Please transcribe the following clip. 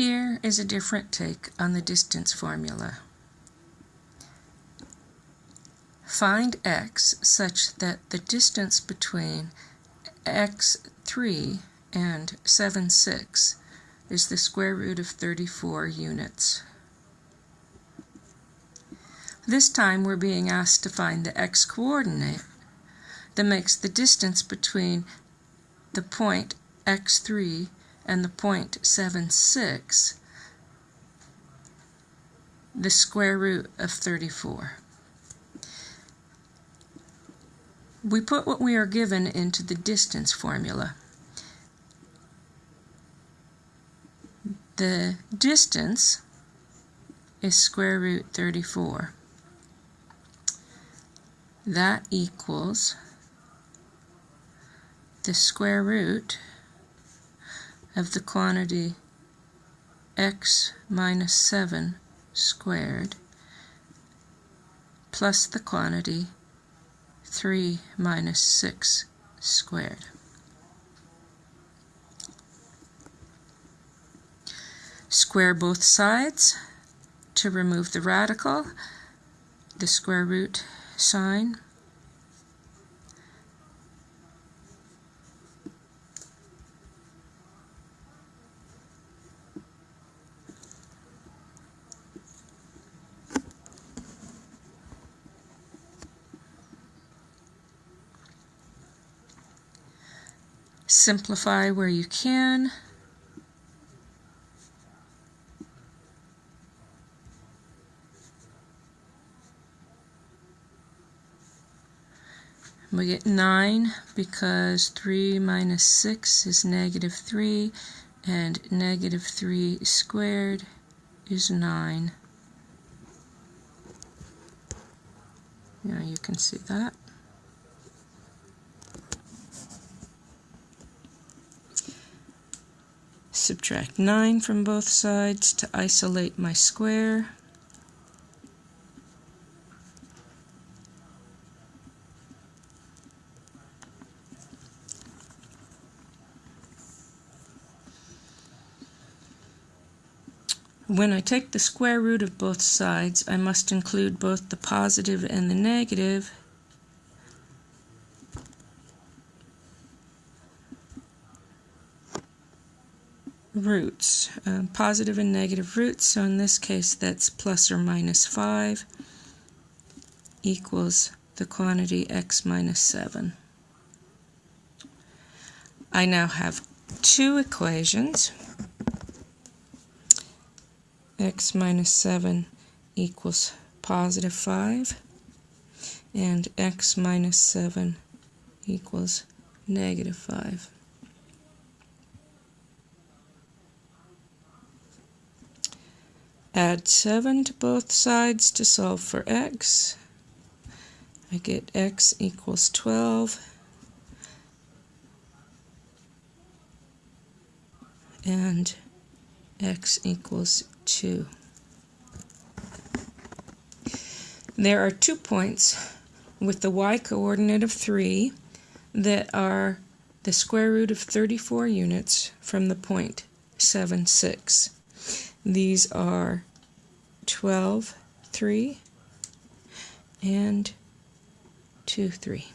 Here is a different take on the distance formula. Find x such that the distance between x3 and 7, 6 is the square root of 34 units. This time we're being asked to find the x-coordinate that makes the distance between the point x3 and the point 76 the square root of 34. We put what we are given into the distance formula. The distance is square root 34. That equals the square root of the quantity x minus 7 squared plus the quantity 3 minus 6 squared. Square both sides to remove the radical, the square root sign Simplify where you can. We get 9 because 3 minus 6 is negative 3 and negative 3 squared is 9. Now you can see that. Subtract 9 from both sides to isolate my square. When I take the square root of both sides, I must include both the positive and the negative roots, uh, positive and negative roots. So in this case, that's plus or minus 5 equals the quantity x minus 7. I now have two equations. x minus 7 equals positive 5 and x minus 7 equals negative 5. Add 7 to both sides to solve for x. I get x equals 12. And x equals 2. There are two points with the y-coordinate of 3 that are the square root of 34 units from the point 7, 6. These are 12, 3, and 2, 3.